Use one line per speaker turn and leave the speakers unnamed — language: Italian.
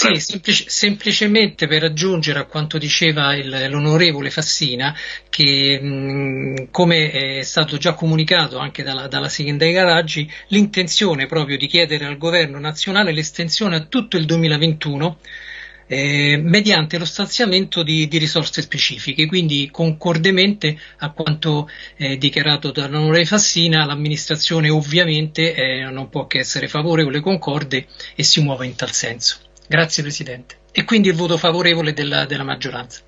Sì, semplic- semplicemente per aggiungere a quanto diceva il, l'onorevole Fassina, che mh, come è stato già comunicato anche dalla, dalla sindaca Raggi, l'intenzione proprio di chiedere al governo nazionale l'estensione a tutto il 2021 eh, mediante lo stanziamento di, di, risorse specifiche. Quindi, concordemente a quanto eh, dichiarato dall'onorevole Fassina, l'amministrazione ovviamente eh, non può che essere favorevole, concorde e si muove in tal senso. Grazie Presidente. E quindi il voto favorevole della, della maggioranza.